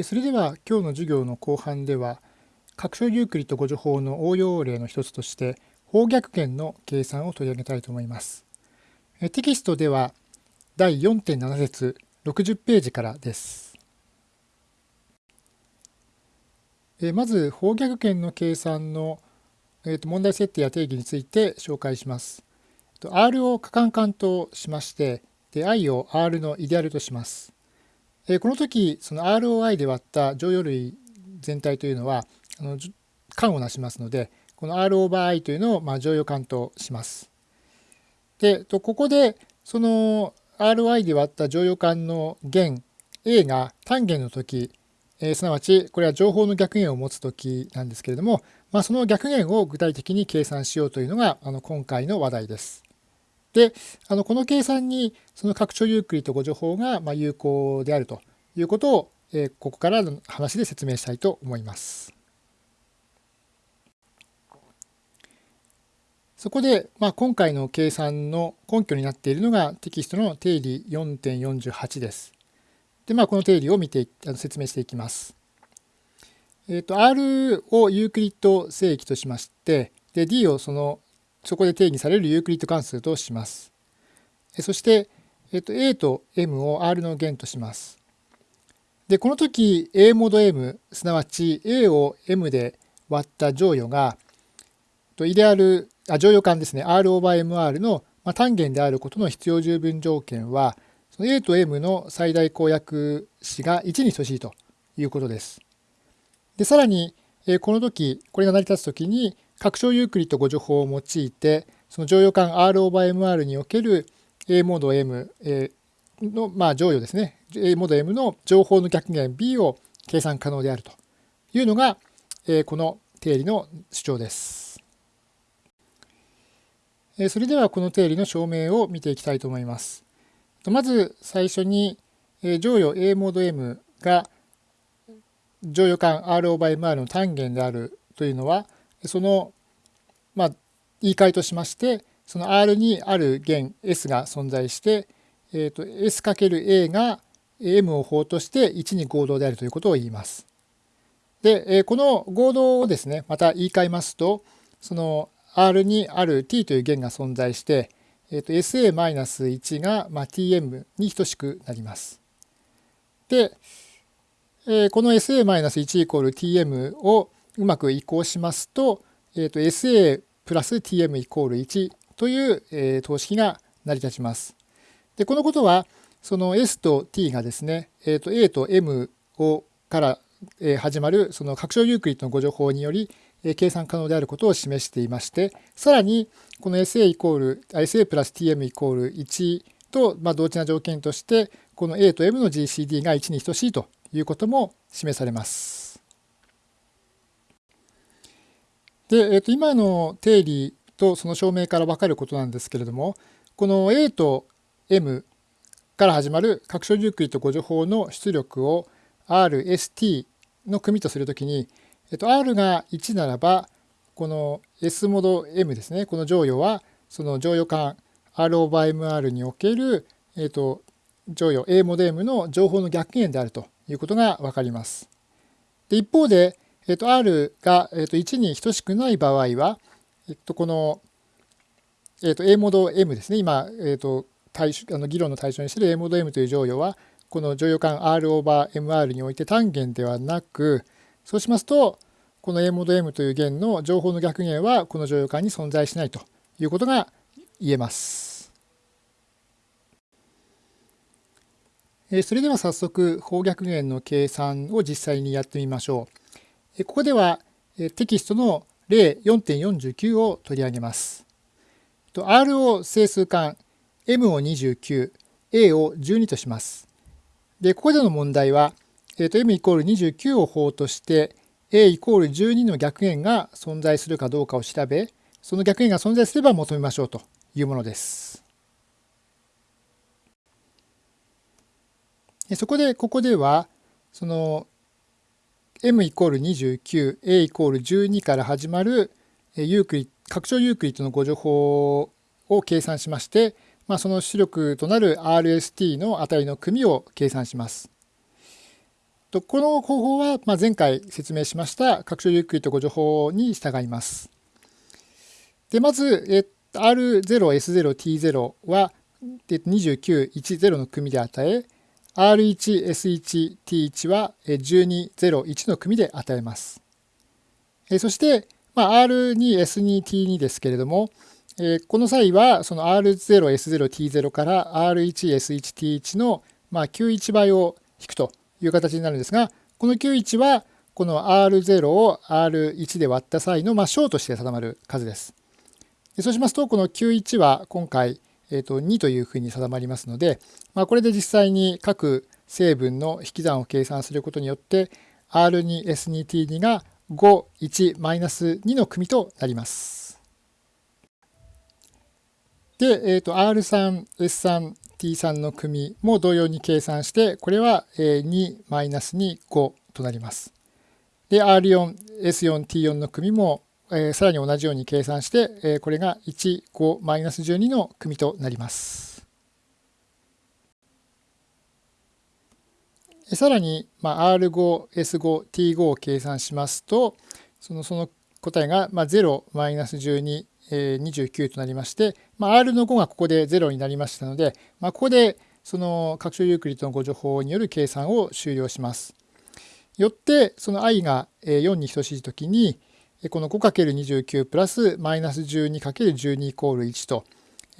それでは今日の授業の後半では拡張ユークリッド誤助法の応用例の一つとして方逆減の計算を取り上げたいと思います。テキストでは第4.7節60ページからです。まず方逆減の計算の問題設定や定義について紹介します。R を可換換としましてで i を R のイデアルとします。えこの時その ROI で割った乗用類全体というのはあの間をなしますのでこの R オーバー I というのをまあ乗用間とします。でここでその ROI で割った乗用間の弦 A が単元の時、えー、すなわちこれは情報の逆弦を持つ時なんですけれども、まあ、その逆弦を具体的に計算しようというのがあの今回の話題です。であのこの計算にその拡張ユークリッド互除法がま有効であるということを、えここからの話で説明したいと思います。そこで、まあ、今回の計算の根拠になっているのがテキストの定理4.48です。で、まあ、この定理を見てあの説明していきます。えっ、ー、と R をユークリッド整域としましてで D をそのそこで定義されるユークリッド関数とします。そして、えっと、A と M を R の弦とします。で、この時 A モード M、すなわち A を M で割った乗与が、とイデアル、あ乗与間ですね、R オーバー MR の単元であることの必要十分条件は、その A と M の最大公約子が1に等しいということです。で、さらに、この時、これが成り立つ時に、拡張ユークリッド誤助法を用いてその乗用感 R オーバー MR における A モード M の、まあ、乗与ですね A モード M の情報の逆減 B を計算可能であるというのがこの定理の主張です。それではこの定理の証明を見ていきたいと思います。まず最初に乗与 A モード M が乗与感 R オーバー MR の単元であるというのはその、まあ、言い換えとしましてその R にある弦 S が存在して、えーと、S×A が M を法として1に合同であるということを言います。で、えこの合同をですねまた言い換えますとその R にある T という弦が存在して、えーと、SA-1 が、まあ、Tm に等しくなります。で、えこの SA-1 イコール Tm をうまく移行しますと,、えー、と SA プラス Tm イコール1という、えー、等式が成り立ちます。でこのことはその S と T がですね、えー、と A と M をから、始まるその拡張ユークリッドの誤助法により、計算可能であることを示していましてさらにこの SA イコール SA プラス Tm イコール1と、まあ、同値な条件としてこの A と M の GCD が1に等しいということも示されます。で、えー、と今の定理とその証明から分かることなんですけれどもこの A と M から始まる拡張ユークリッド誤助法の出力を RST の組とするときに、えっと、R が1ならばこの S モード M ですねこの乗与はその乗与間 R オーバー MR における、えっと、乗与 A モード M の情報の逆減であるということが分かります。で一方でえっと、R が、えっと、1に等しくない場合は、えっと、この、えっと、A モード M ですね今、えっと、対あの議論の対象にしている A モード M という乗与はこの乗与間 R オーバー MR において単元ではなくそうしますとこの A モード M という弦の情報の逆弦はこの乗与間に存在しないということが言えます。それでは早速方逆弦の計算を実際にやってみましょう。ここではテキストの例4.49を取り上げます。R を整数間 M を29、A を12とします。で、ここでの問題は、えー、と M イコール29を法として A イコール12の逆円が存在するかどうかを調べ、その逆円が存在すれば求めましょうというものです。そこでここではその m イコール29、a イコール12から始まるユークリ拡張ユークリッドの誤助法を計算しまして、まあ、その出力となる RST の値の組を計算します。とこの方法はま前回説明しました拡張ゆっくりとご情報に従います。でまず、え R0S0T0 は2910の組で与え R1S1T1 は1201の組で与えます。そして、まあ R2S2T2 ですけれども、この際はその R0S0T0 から R1S1T1 のま91倍を引くという形になるんですが、この91はこの R0 を R1 で割った際のま小として定まる数です。そうしますと、この91は今回、えー、と2というふうに定まりますので、まあ、これで実際に各成分の引き算を計算することによって R2S2T2 が51-2の組となります。で、えー、と R3、S3、T3 の組も同様に計算して、これは2、マイナス2、5となります。で、R4、S4、T4 の組もえさらに同じように計算して、えこれが1、5、マイナス12の組となります。さらに、まあ、R5、S5、T5 を計算しますと、そのその答えが、まあ、0、マイナス12、え29となりまして、まあ、R の5がここで0になりましたので、まあ、ここでその拡張ユークリッドのご情報による計算を終了します。よって、その i が4に等しいときに、この 5×29 プラスマイナス 12×12 イコール1と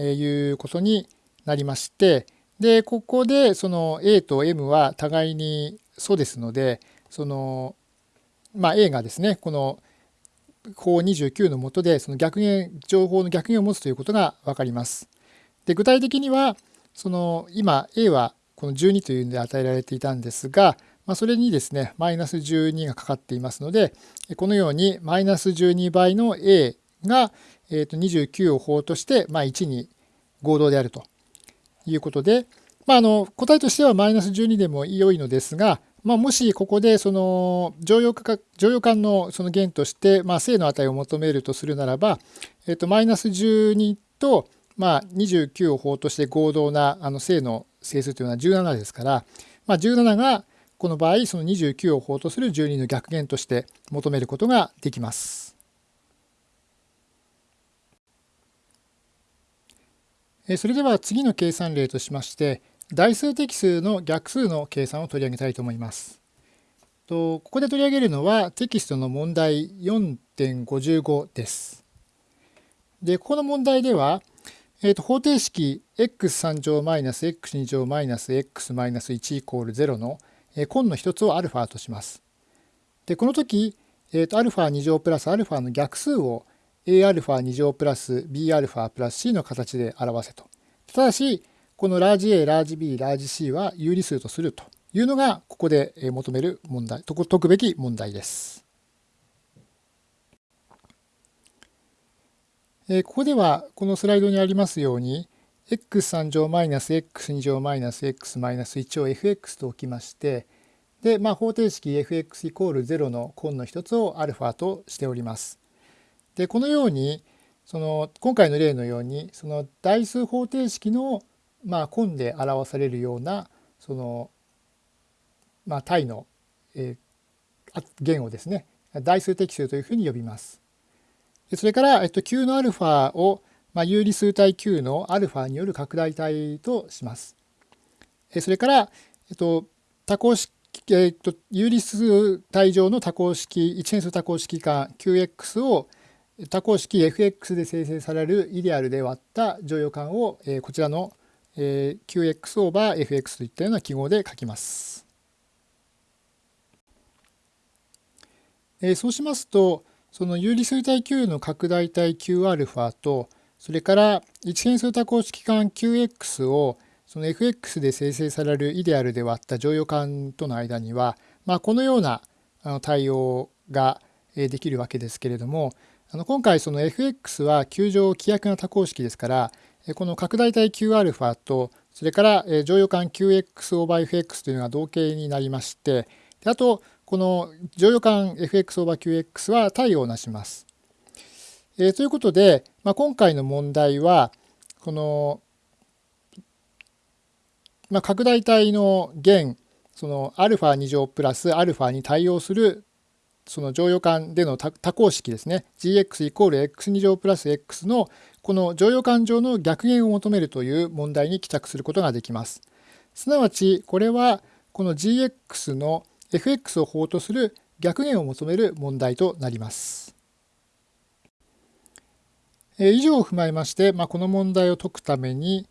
いうことになりまして、で、ここでその A と M は互いに素ですので、その、まあ、A がですね、この法29のもとでその逆減、情報の逆減を持つということがわかります。で、具体的には、その今 A はこの12というので与えられていたんですが、まあ、それにですね、マイナス12がかかっていますので、このようにマイナス12倍の A が、えー、と29を法として、まあ、1に合同であるということで、まあ、あの答えとしてはマイナス12でも良いのですが、まあ、もしここでその常用化常用感のその弦として、まあ、正の値を求めるとするならば、えっと、マイナス12と、まあ、29を法として合同なあの正の整数というのは17ですから、まあ、17がこの場合その29を法とする12の逆減として求めることができます。それでは次の計算例としまして代数的数の逆数の計算を取り上げたいと思います。ここで取り上げるのはテキストの問題4.55です。で、ここの問題では、えー、と方程式 x3 乗 -x2 乗 -x-1 イコール0の根の一つを α とします。でこの時、えー、と α2 乗プラス α の逆数を Aα2 乗プラス Bα プラス C の形で表せと。ただし、このラージ A、ラージ B、ラージ C は有理数とするというのが、ここで求める問題、解くべき問題です。ここでは、このスライドにありますように、 x3 乗マイナス -x2 乗マイナス x マイナス1を fx と置きまして、で、まあ、方程式 fx イコール0の根の一つを α としております。で、このように、その今回の例のように、その代数方程式の、まあ、根で表されるような、その、まあ、体の、えー、弦をですね、代数適数というふうに呼びます。それから、えっと、q の α をまあ、有理数体 Q の α による拡大体とします。それから、えっと、多項式、えっと、有理数体上の多項式、一変数多項式間 Qx を多項式 fx で生成されるイデアルで割った乗用感を、えー、こちらの、えー、qx オーバー fx といったような記号で書きます。えー、そうしますと、その有理数体 Q の拡大体 Qα と、それから一変数多項式間 Qx をその fx で生成されるイデアルで割った乗用感との間には、まあ、このような対応ができるわけですけれどもあの今回その fx は球状規約な多項式ですからこの拡大体 Qα とそれから乗用感 Qx オーバー fx というのが同型になりましてあとこの乗用感 fx オーバー qx は対応なします。えー、ということで、まあ、今回の問題はこの、まあ、拡大体の弦その α2 乗プラス α に対応するその乗用感での多項式ですね gx イコール x2 乗プラス x のこの乗用感上の逆減を求めるという問題に帰着することができます。すなわちこれはこの gx の fx を法とする逆減を求める問題となります。え以上を踏まえまして、まあ、この問題を解くために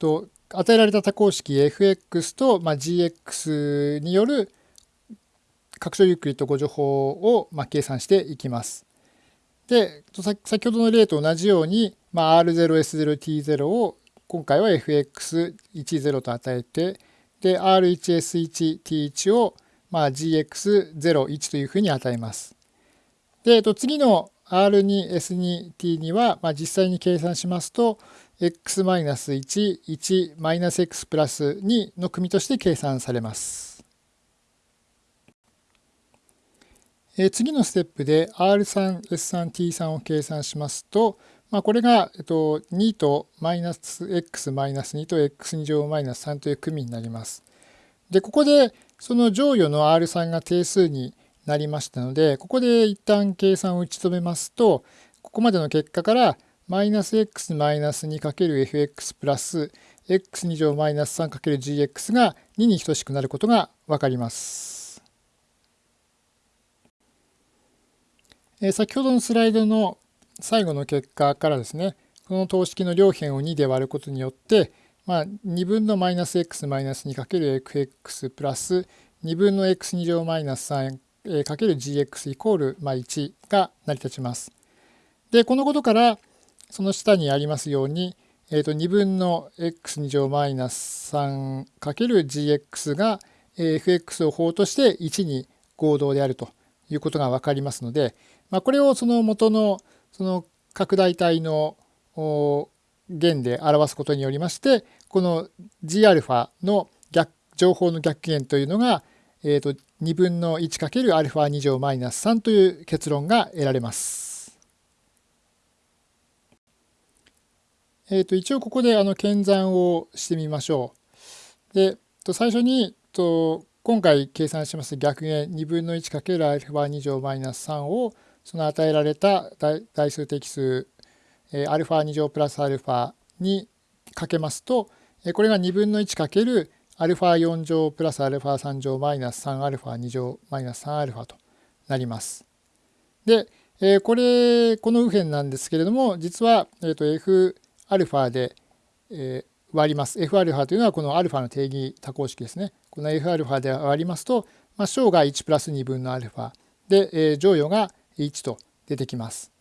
と与えられた多項式 fx と、まあ、gx による拡張ユークリッド誤助法を、まあ、計算していきます。で先ほどの例と同じように、まあ、R0S0T0 を今回は FX10 と与えてで R1S1T1 を、まあ、GX01 というふうに与えます。でと次の R2S2T2 は、まあ、実際に計算しますと x-1、1、x プラス2の組として計算されます。え次のステップで R3、S3、T3 を計算しますと、まあ、これが、えっと、2とマイナス x マイナス2と x2 乗マイナス3という組になります。で、ここでその乗与の R3 が定数になりましたので、ここで一旦計算を打ち止めますと、ここまでの結果からマイナス x マイナス 2×fx プラス x2 乗マイナス 3×gx が2に等しくなることがわかります。え先ほどのスライドの最後の結果からですねこの等式の両辺を2で割ることによって、まあ、2分のマイナス x マイナス 2×fx プラス2分の x2 乗マイナス 3×gx イコール1が成り立ちます。でこのことからその下にありますように、えー、と2分の x2 乗マイナス 3×gx が fx を法として1に合同であるということが分かりますので、まあ、これをその元のその拡大体の弦で表すことによりましてこの Gα の逆情報の逆弦というのが、えー、と2分の 1×α2 乗マイナス3という結論が得られます。えー、と一応ここであの検算をしてみましょう。で最初にと今回計算します逆弦2分の 1×α2 乗マイナス3をその与えられた代数的数 α2 乗プラス α にかけますとこれが2分の1かける α4 乗プラス α3 乗マイナス 3α2 乗マイナス 3α となります。で、これこの右辺なんですけれども実は、えと Fα で、割ります。Fα というのはこの α の定義多項式ですね。この Fα で割りますと、まあ、小が1プラス2分の α で、乗与が1と出てきます。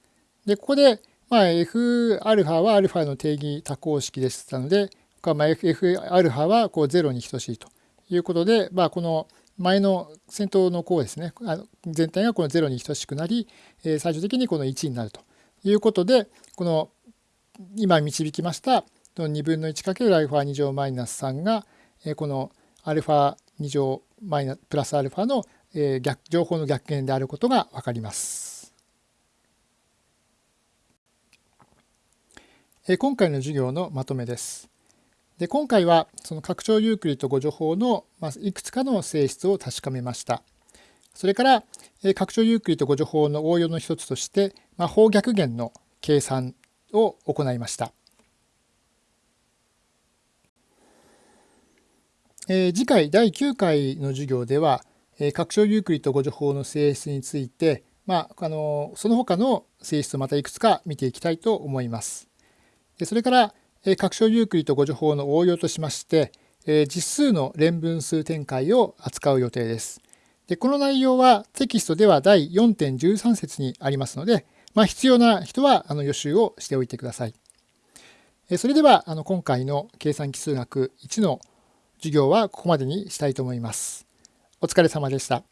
で、ここで、まあ、Fα は α の定義多項式でしたので、 まあ、Fα はこう0に等しいということで、まあ、この前の先頭の項ですね、あの全体がこの0に等しくなり、最終的にこの1になるということで、この今導きました2分の 1×α2 乗マイナス3が、この α2 乗マイナプラス α の逆情報の逆減であることが分かります。今回の授業のまとめです。 で今回はその拡張ユークリッド誤助法のいくつかの性質を確かめました。それから拡張ユークリッド誤助法の応用の一つとして、まあ、方逆減の計算を行いました。えー、次回第9回の授業では、えー、拡張ユークリッド互除法の性質について、まあ、あのその他の性質をまたいくつか見ていきたいと思います。でそれから、拡張ユークリッド互除法の応用としまして、実数の連分数展開を扱う予定です。でこの内容はテキストでは第4.13節にありますので、まあ、必要な人はあの予習をしておいてください。それではあの今回の計算奇数学1の授業はここまでにしたいと思います。お疲れ様でした。